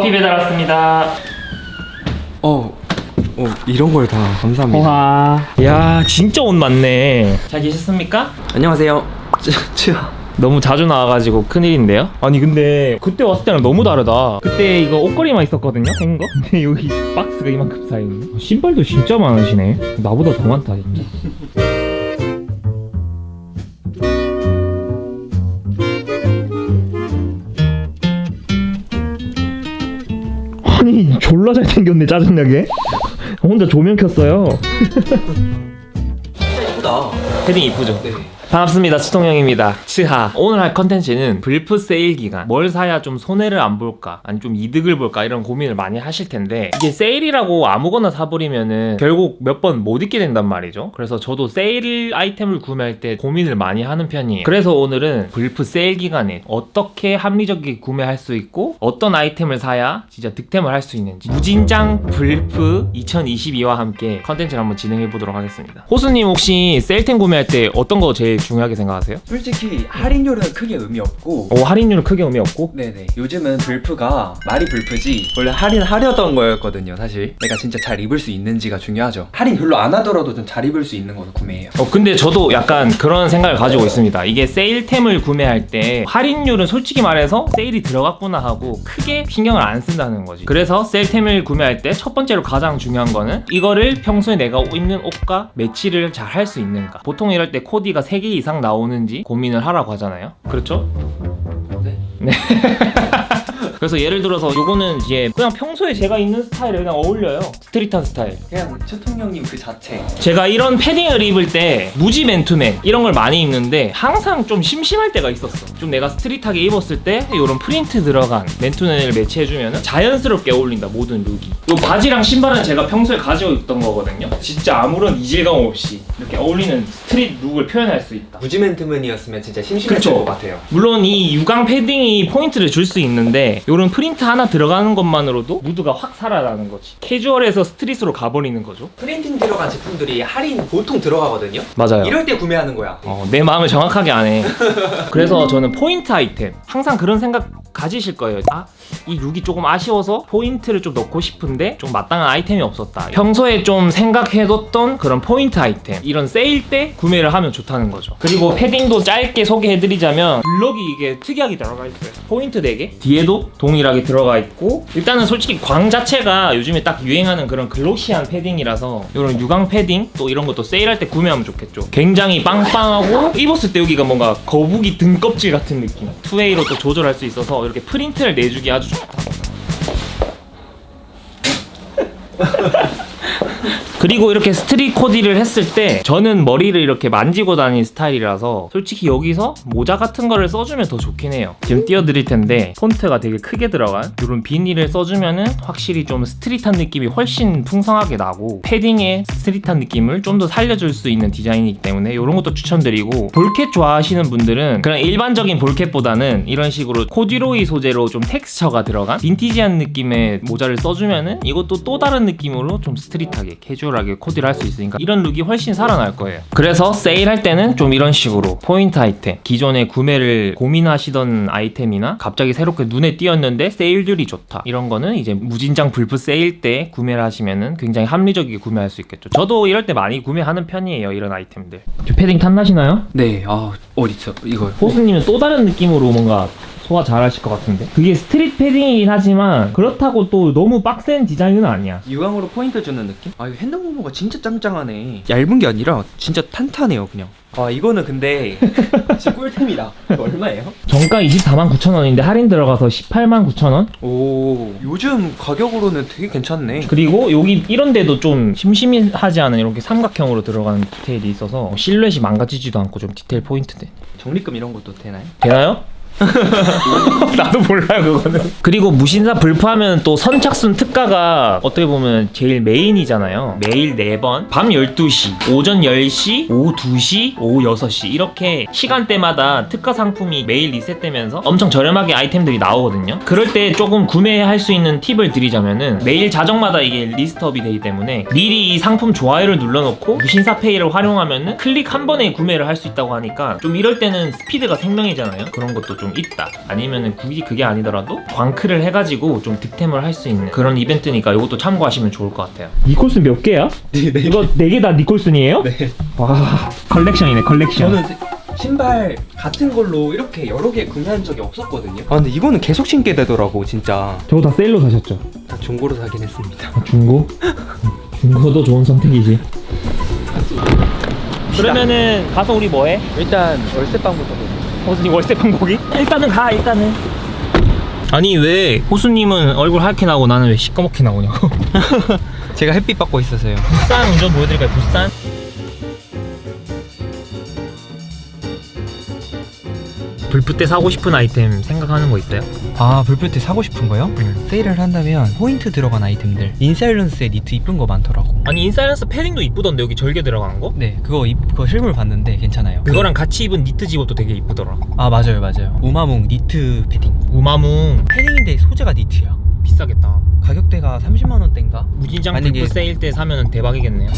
커피 배달 왔습니다. 어, 어 이런 걸 다 감사합니다. 와. 야, 진짜 옷 많네. 잘 계셨습니까? 안녕하세요. 쯔, 쯔. 너무 자주 나와가지고 큰일인데요? 아니 근데 그때 왔을 때랑 너무 다르다 그때 이거 옷걸이만 있었거든요? 생 거? 근데 여기 박스가 이만큼 쌓여있네 신발도 진짜 많으시네 나보다 더 많다 진짜 졸라 잘생겼네 짜증나게 혼자 조명 켰어요 예쁘다. 패딩 이쁘죠? 네. 반갑습니다 최통령입니다. 최하. 오늘 할 컨텐츠는 블프 세일 기간. 뭘 사야 좀 손해를 안 볼까? 아니 좀 이득을 볼까? 이런 고민을 많이 하실 텐데 이게 세일이라고 아무거나 사버리면은 결국 몇 번 못 입게 된단 말이죠? 그래서 저도 세일 아이템을 구매할 때 고민을 많이 하는 편이에요. 그래서 오늘은 블프 세일 기간에 어떻게 합리적이게 구매할 수 있고 어떤 아이템을 사야 진짜 득템을 할 수 있는지. 무진장 블프 2022와 함께 컨텐츠를 한번 진행해 보도록 하겠습니다. 호수님 혹시 세일템 구매 할 때 어떤 거 제일 중요하게 생각하세요? 솔직히 할인율은 크게 의미 없고. 오 할인율은 크게 의미 없고? 네네. 요즘은 불프가 말이 불프지 원래 할인하려던 거였거든요 사실. 내가 진짜 잘 입을 수 있는지가 중요하죠. 할인 별로 안 하더라도 좀 잘 입을 수 있는 걸로 구매해요. 어 근데 저도 약간 그런 생각을 가지고 있습니다. 이게 세일템을 구매할 때 할인율은 솔직히 말해서 세일이 들어갔구나 하고 크게 신경을 안 쓴다는 거지. 그래서 세일템을 구매할 때 첫 번째로 가장 중요한 거는 이거를 평소에 내가 입는 옷과 매치를 잘 할 수 있는가. 보통 이럴 때 코디가 3개 이상 나오는지 고민을 하라고 하잖아요 그렇죠? 네. 그래서 예를 들어서 요거는 이제 그냥 평소에 제가 입는 스타일에 그냥 어울려요. street한 스타일. 그냥 최통령님 그 자체. 제가 이런 패딩을 입을 때 무지 맨투맨 이런 걸 많이 입는데 항상 좀 심심할 때가 있었어. 좀 내가 street하게 입었을 때 이런 프린트 들어간 맨투맨을 매치해주면 자연스럽게 어울린다 모든 룩이. 이 바지랑 신발은 제가 평소에 가지고 있던 거거든요. 진짜 아무런 이질감 없이 이렇게 어울리는 street 룩을 표현할 수 있다. 무지 맨투맨이었으면 진짜 심심했을 그쵸. 것 같아요. 물론 이 유광 패딩이 포인트를 줄 수 있는데 이런 프린트 하나 들어가는 것만으로도 무드가 확 살아나는 거지. 캐주얼에서 street으로 가버리는 거죠. 프린팅 들어간 제품들이 할인 보통 들어가거든요. 맞아요. 이럴 때 구매하는 거야. 어, 내 마음을 정확하게 아네. 그래서 저는 포인트 아이템. 항상 그런 생각 가지실 거예요. 아, 이 룩이 조금 아쉬워서 포인트를 좀 넣고 싶은데 좀 마땅한 아이템이 없었다. 평소에 좀 생각해뒀던 그런 포인트 아이템 이런 세일 때 구매를 하면 좋다는 거죠. 그리고 패딩도 짧게 소개해드리자면 블럭이 이게 특이하게 들어가 있어요. 포인트 4개 뒤에도 동일하게 들어가 있고 일단은 솔직히 광 자체가 요즘에 딱 유행하는 그런 glossy한 패딩이라서 이런 유광 패딩 또 이런 것도 세일할 때 구매하면 좋겠죠. 굉장히 빵빵하고 입었을 때 여기가 뭔가 거북이 등껍질 같은 느낌. two-way로 또 조절할 수 있어서 이렇게 프린트를 내주기 아주. 그리고 이렇게 street 코디를 했을 때 저는 머리를 이렇게 만지고 다니는 스타일이라서 솔직히 여기서 모자 같은 거를 써주면 더 좋긴 해요. 지금 띄워드릴 텐데 폰트가 되게 크게 들어간 이런 비니를 써주면은 확실히 좀 street한 느낌이 훨씬 풍성하게 나고 패딩의 street한 느낌을 좀 더 살려줄 수 있는 디자인이기 때문에 이런 것도 추천드리고 ball cap 좋아하시는 분들은 그냥 일반적인 ball cap보다는 이런 식으로 코듀로이 소재로 좀 텍스처가 들어간 빈티지한 느낌의 모자를 써주면은 이것도 또 다른 느낌으로 좀 street하게 캐주얼 하게 코디를 할 수 있으니까 이런 룩이 훨씬 살아날 거예요. 그래서 세일할 때는 좀 이런 식으로 포인트 아이템 기존에 구매를 고민하시던 아이템이나 갑자기 새롭게 눈에 띄었는데 세일률이 좋다. 이런 거는 이제 무진장 블프 세일 때 구매를 하시면은 굉장히 합리적이게 구매할 수 있겠죠. 저도 이럴 때 많이 구매하는 편이에요 이런 아이템들. 패딩 탐나시나요? 네 아 어디있어 이거. 호수님은 또 다른 느낌으로 뭔가 소화 잘 하실 것 같은데 그게 스트릿 패딩이긴 하지만 그렇다고 또 너무 빡센 디자인은 아니야 유광으로 포인트 주는 느낌? 아 이거 핸드 모모가 진짜 짱짱하네 얇은 게 아니라 진짜 탄탄해요 그냥 아 이거는 근데 진짜 꿀템이다 얼마예요? 정가 24만 9천 원인데 할인 들어가서 18만 9천 원 오 요즘 가격으로는 되게 괜찮네 그리고 여기 이런 데도 좀 심심하지 않은 이렇게 삼각형으로 들어가는 디테일이 있어서 실루엣이 망가지지도 않고 좀 디테일 포인트돼 적립금 이런 것도 되나요? 되나요? 나도 몰라요 그거는. 그리고 무신사 불프하면 또 선착순 특가가 어떻게 보면 제일 메인이잖아요. 매일 4번 밤 12시 오전 10시 오후 2시 오후 6시. 이렇게 시간대마다 특가 상품이 매일 리셋되면서 엄청 저렴하게 아이템들이 나오거든요. 그럴 때 조금 구매할 수 있는 팁을 드리자면은 매일 자정마다 이게 리스트업이 되기 때문에 미리 이 상품 좋아요를 눌러놓고 무신사 페이를 활용하면은 클릭 한 번에 구매를 할 수 있다고 하니까 좀 이럴 때는 스피드가 생명이잖아요. 그런 것도 좀 있다 아니면은 굳이 그게 아니더라도 광클을 해가지고 좀 득템을 할 수 있는 그런 이벤트니까 이것도 참고하시면 좋을 것 같아요 니콜슨 몇 개야? 네, 네. 이거 네 개 다 니콜슨이에요? 네. 와 컬렉션이네 컬렉션 저는 신발 같은 걸로 이렇게 여러 개 구매한 적이 없었거든요. 아 근데 이거는 계속 신게 되더라고 진짜. 저거 다 세일로 사셨죠? 다 중고로 사긴 했습니다. 중고? 중고도 좋은 선택이지 그러면은 가서 우리 뭐해? 일단 월세방부터. 호수님 월세 방법이? 일단은 가 일단은 아니 왜 호수님은 얼굴 하얗게 나오고 나는 왜 시꺼멓게 나오냐고 제가 햇빛 받고 있어서요. 부산 운전 보여드릴까요 부산? 불프 때 사고 싶은 아이템 생각하는 거 있어요? 아 불프 때 사고 싶은 거요? 응. 세일을 한다면 포인트 들어간 아이템들 인사일런스에 니트 이쁜 거 많더라고 아니 인사일런스 패딩도 이쁘던데 여기 절개 들어간 거? 네 그거 입, 그거 실물 봤는데 괜찮아요 그거랑 같이 입은 니트 집업도 되게 이쁘더라 아 맞아요 맞아요 우마몽 니트 패딩 우마뭉 패딩인데 소재가 니트야 비싸겠다 가격대가 30만 원대인가? 무진장 만약에- 불프 세일 때 사면 대박이겠네요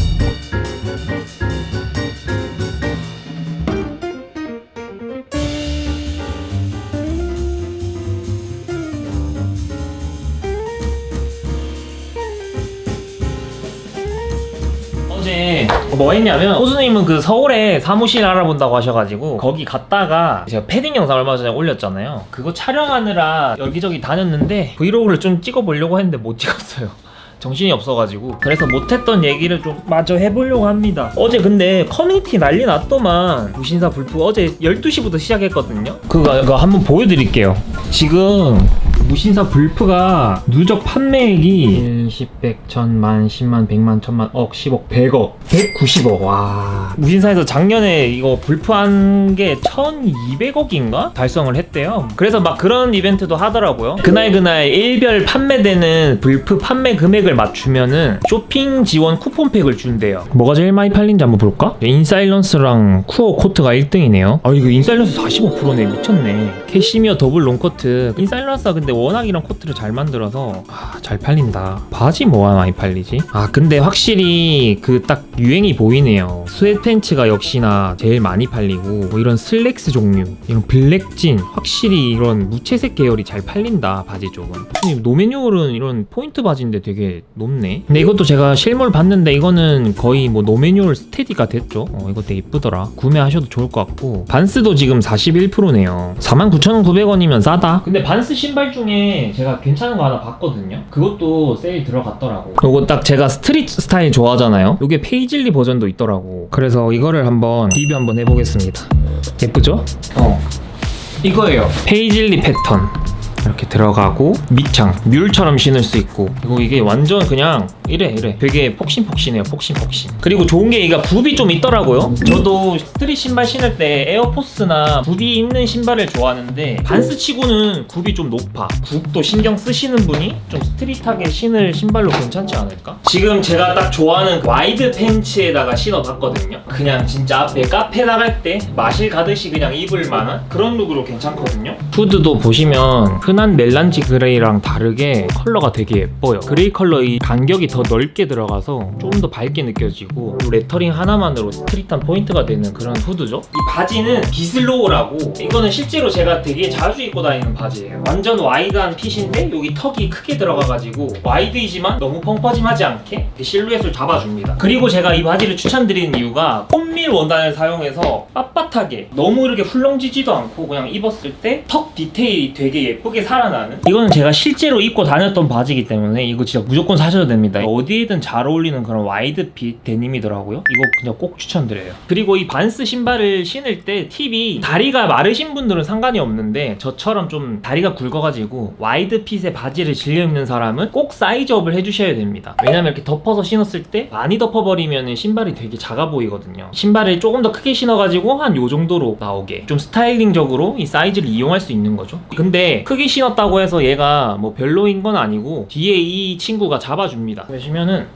뭐 했냐면 호수님은 그 서울에 사무실 알아본다고 하셔가지고 거기 갔다가 제가 패딩 영상 얼마 전에 올렸잖아요. 그거 촬영하느라 여기저기 다녔는데 브이로그를 좀 찍어보려고 했는데 못 찍었어요. 정신이 없어가지고. 그래서 못했던 얘기를 좀 마저 해보려고 합니다. 어제 근데 커뮤니티 난리 났더만. 무신사 불프 어제 12시부터 시작했거든요. 그거, 그거 한번 보여드릴게요. 지금 무신사 불프가 누적 판매액이 1, 10, 100, 1000만, 10만, 100만, 1000만, 억, 10억, 100억 190억. 와. 무신사에서 작년에 이거 불프한 게 1200억인가? 달성을 했대요. 그래서 막 그런 이벤트도 하더라고요. 그날 그날 일별 판매되는 불프 판매 금액을 맞추면은 쇼핑 지원 쿠폰팩을 준대요. 뭐가 제일 많이 팔린지 한번 볼까? 인사일런스랑 쿠어 코트가 1등이네요. 아 이거 인사일런스 45%네. 미쳤네. 캐시미어 더블 롱코트. 인사일런스가 근데 워낙 이런 코트를 잘 만들어서 아, 잘 팔린다. 바지 뭐가 많이 팔리지? 아 근데 확실히 그 딱 유행이 보이네요. 스웨트팬츠가 역시나 제일 많이 팔리고 뭐 이런 슬랙스 종류 이런 블랙진 확실히 이런 무채색 계열이 잘 팔린다 바지 쪽은. 노매뉴얼은 이런 포인트 바지인데 되게 높네? 근데 이것도 제가 실물 봤는데 이거는 거의 뭐 노매뉴얼 스테디가 됐죠? 어, 이거 되게 이쁘더라. 구매하셔도 좋을 것 같고. 반스도 지금 41%네요. 49,900원이면 싸다. 근데 반스 신발 중에 제가 괜찮은 거 하나 봤거든요. 그것도 세일 들어갔더라고. 요거 딱 제가 스트릿 스타일 좋아하잖아요. 요게 페이즐리 버전도 있더라고. 그래서 이거를 한번 리뷰 한번 해보겠습니다. 예쁘죠? 어. 이거예요. 페이즐리 패턴 이렇게 들어가고 밑창 뮬처럼 신을 수 있고. 그리고 이게 완전 그냥 이래 이래. 되게 폭신폭신해요 폭신폭신. 그리고 좋은 게 이가 굽이 좀 있더라고요. 저도 스트릿 신발 신을 때 에어포스나 굽이 있는 신발을 좋아하는데 반스 치고는 굽이 좀 높아. 굽도 신경 쓰시는 분이 좀 스트릿하게 신을 신발로 괜찮지 않을까? 지금 제가 딱 좋아하는 와이드 팬츠에다가 신어봤거든요. 그냥 진짜 앞에 카페 나갈 때 마실 가듯이 그냥 입을 만한 그런 룩으로 괜찮거든요. 후드도 보시면 흔한 멜란지 그레이랑 다르게 컬러가 되게 예뻐요. 그레이 컬러 이 간격이 더 넓게 들어가서 조금 더 밝게 느껴지고 이 레터링 하나만으로 스트릿한 포인트가 되는 그런 후드죠. 이 바지는 비슬로우라고 이거는 실제로 제가 되게 자주 입고 다니는 바지예요. 완전 와이드한 핏인데 여기 턱이 크게 들어가가지고 와이드이지만 너무 펑퍼짐하지 않게 실루엣을 잡아줍니다. 그리고 제가 이 바지를 추천드리는 이유가 콘밀 원단을 사용해서 빳빳하게 너무 이렇게 훌렁지지도 않고 그냥 입었을 때 턱 디테일이 되게 예쁘게 살아나는? 이거는 제가 실제로 입고 다녔던 바지이기 때문에 이거 진짜 무조건 사셔야 됩니다. 어디에든 잘 어울리는 그런 와이드 핏 데님이더라고요. 이거 그냥 꼭 추천드려요. 그리고 이 반스 신발을 신을 때 팁이 다리가 마르신 분들은 상관이 없는데 저처럼 좀 다리가 굵어가지고 와이드 핏의 바지를 즐겨 입는 사람은 꼭 사이즈업을 해주셔야 됩니다. 왜냐면 이렇게 덮어서 신었을 때 많이 덮어버리면 신발이 되게 작아 보이거든요. 신발을 조금 더 크게 신어가지고 한 요 정도로 나오게 좀 스타일링적으로 이 사이즈를 이용할 수 있는 거죠. 근데 크게 신었다고 해서 얘가 뭐 별로인 건 아니고 뒤에 이 친구가 잡아줍니다. 보시면은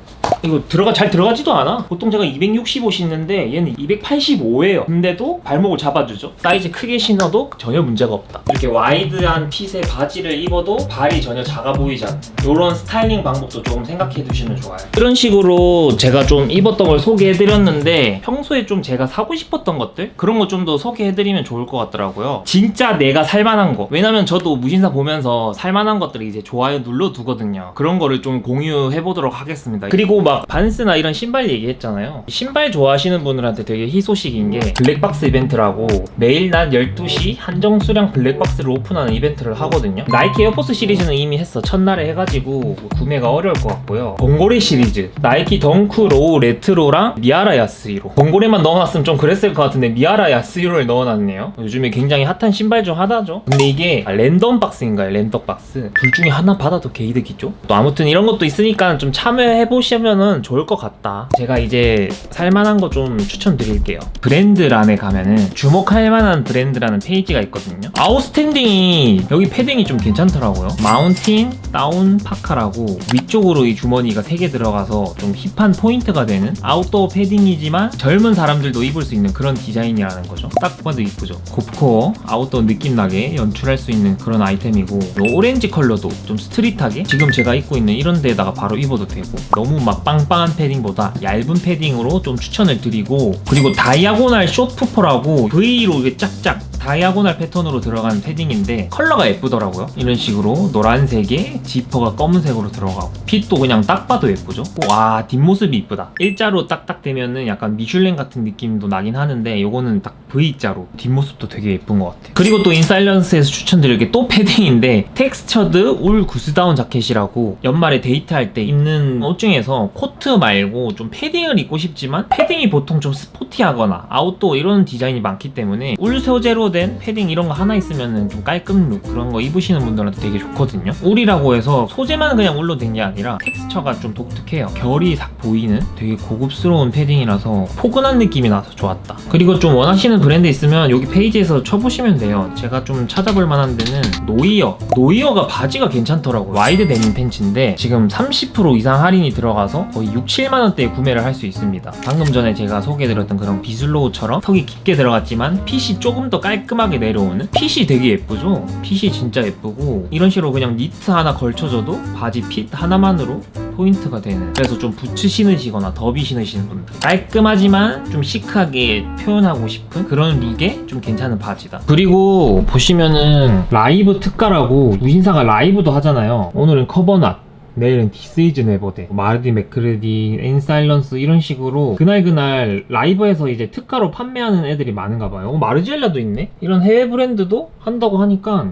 이거 들어가 잘 들어가지도 않아. 보통 제가 265 신는데 얘는 285예요. 근데도 발목을 잡아주죠. 사이즈 크게 신어도 전혀 문제가 없다. 이렇게 wide한 fit의 바지를 입어도 발이 전혀 작아 보이지 않는 이런 스타일링 방법도 조금 생각해 두시면 좋아요. 이런 식으로 제가 좀 입었던 걸 소개해 드렸는데 평소에 좀 제가 사고 싶었던 것들 그런 거 좀 더 소개해 드리면 좋을 것 같더라고요. 진짜 내가 살만한 거. 왜냐면 저도 무신사 보면서 살만한 것들을 이제 좋아요 눌러 두거든요. 그런 거를 좀 공유해 보도록 하겠습니다. 그리고 막 반스나 이런 신발 얘기했잖아요. 신발 좋아하시는 분들한테 되게 희소식인 게 블랙박스 이벤트라고 매일 낮 12시 한정 수량 블랙박스를 오픈하는 이벤트를 하거든요. 나이키 에어포스 시리즈는 이미 했어. 첫날에 해가지고 뭐 구매가 어려울 것 같고요. 범고래 시리즈. 나이키 덩크 로우 레트로랑 미하라 야스히로. 범고래만 넣어놨으면 좀 그랬을 것 같은데 미하라 야스히로를 넣어놨네요. 요즘에 굉장히 핫한 신발 중 하나죠. 근데 이게 random box인가요? random box. 둘 중에 하나 받아도 개이득이죠? 또 아무튼 이런 것도 있으니까 좀 참여해 보시면 은 좋을 것 같다. 제가 이제 살만한 거 좀 추천드릴게요. 브랜드란에 가면은 주목할 만한 브랜드라는 페이지가 있거든요. 아웃스탠딩이 여기 패딩이 좀 괜찮더라고요. mountain down parka라고 위쪽으로 이 주머니가 3개 들어가서 좀 hip한 포인트가 되는 아웃도어 패딩이지만 젊은 사람들도 입을 수 있는 그런 디자인이라는 거죠. 딱 봐도 이쁘죠? gorpcore outdoor 느낌 나게 연출할 수 있는 그런 아이템이고 요 오렌지 컬러도 좀 street하게 지금 제가 입고 있는 이런 데다가 바로 입어도 되고 너무 막 빵빵한 패딩보다 얇은 패딩으로 좀 추천을 드리고 그리고 diagonal short puffer라고 V로 이게 짝짝 diagonal 패턴으로 들어간 패딩인데 컬러가 예쁘더라고요. 이런 식으로 노란색에 지퍼가 검은색으로 들어가고 fit도 그냥 딱 봐도 예쁘죠? 와 뒷모습이 이쁘다. 일자로 딱딱 되면은 약간 미슐랭 같은 느낌도 나긴 하는데 요거는 딱 V자로 뒷모습도 되게 예쁜 것 같아요. 그리고 또 인사일런스에서 추천드릴 게 또 패딩인데 textured wool goose down jacket이라고 연말에 데이트할 때 입는 옷 중에서 코트 말고 좀 패딩을 입고 싶지만 패딩이 보통 좀 sporty하거나 outdoor 이런 디자인이 많기 때문에 울 소재로 된 패딩 이런 거 하나 있으면 좀 깔끔 look 그런 거 입으시는 분들한테 되게 좋거든요. 울이라고 해서 소재만 그냥 울로 된 게 아니라 텍스처가 좀 독특해요. 결이 딱 보이는 되게 고급스러운 패딩이라서 포근한 느낌이 나서 좋았다. 그리고 좀 원하시는 브랜드 있으면 여기 페이지에서 쳐보시면 돼요. 제가 좀 찾아볼 만한 데는 노이어. 노이어가 바지가 괜찮더라고요. wide 데님 팬츠인데 지금 30% 이상 할인이 들어가서 거의 6, 7만원대에 구매를 할 수 있습니다. 방금 전에 제가 소개해드렸던 그런 비슬로우처럼 tuck이 깊게 들어갔지만 fit이 조금 더 깔끔 하게 내려오는 fit이 되게 예쁘죠? fit이 진짜 예쁘고 이런 식으로 그냥 니트 하나 걸쳐줘도 바지 fit 하나만으로 포인트가 되는. 그래서 좀 부츠 신으시거나 더비 신으시는 분들. 깔끔하지만 좀 chic하게 표현하고 싶은 그런 look에 좀 괜찮은 바지다. 그리고 보시면은 라이브 특가라고 무신사가 live도 하잖아요. 오늘은 커버낫 내일은 디스이즈네버댓 마르디 메크르디 인사일런스 이런 식으로 그날그날 live에서 이제 특가로 판매하는 애들이 많은가 봐요. 어, 마르지엘라도 있네? 이런 해외 브랜드도 한다고 하니까.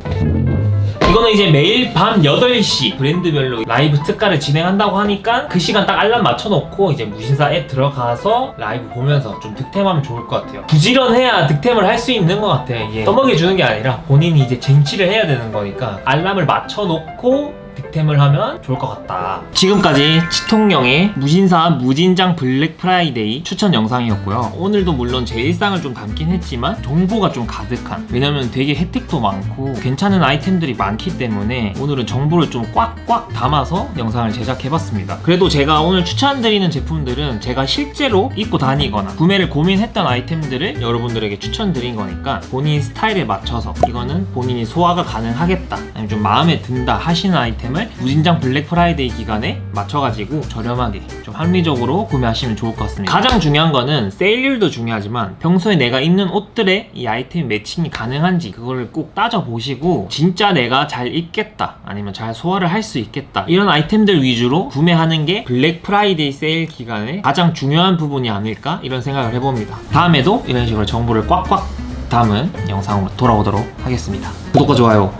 이거는 이제 매일 밤 8시 브랜드별로 라이브 특가를 진행한다고 하니까 그 시간 딱 알람 맞춰놓고 이제 무신사 앱 들어가서 라이브 보면서 좀 득템하면 좋을 것 같아요. 부지런해야 득템을 할 수 있는 것 같아. 이게 떠먹여 주는 게 아니라 본인이 이제 쟁취를 해야 되는 거니까 알람을 맞춰놓고 득템을 하면 좋을 것 같다. 지금까지 치통령의 무신사 무진장 블랙 프라이데이 추천 영상이었고요. 오늘도 물론 제 일상을 좀 담긴 했지만 정보가 좀 가득한 왜냐면 되게 혜택도 많고 괜찮은 아이템들이 많기 때문에 오늘은 정보를 좀 꽉꽉 담아서 영상을 제작해봤습니다. 그래도 제가 오늘 추천드리는 제품들은 제가 실제로 입고 다니거나 구매를 고민했던 아이템들을 여러분들에게 추천드린 거니까 본인 스타일에 맞춰서 이거는 본인이 소화가 가능하겠다 아니면 좀 마음에 든다 하시는 아이템 을 무진장 블랙 프라이데이 기간에 맞춰가지고 저렴하게 좀 합리적으로 구매하시면 좋을 것 같습니다. 가장 중요한 거는 세일률도 중요하지만 평소에 내가 입는 옷들에 이 아이템 matching이 가능한지 그거를 꼭 따져보시고 진짜 내가 잘 입겠다 아니면 잘 소화를 할 수 있겠다 이런 아이템들 위주로 구매하는 게 블랙 프라이데이 세일 기간에 가장 중요한 부분이 아닐까 이런 생각을 해봅니다. 다음에도 이런 식으로 정보를 꽉꽉 담은 영상으로 돌아오도록 하겠습니다. 구독과 좋아요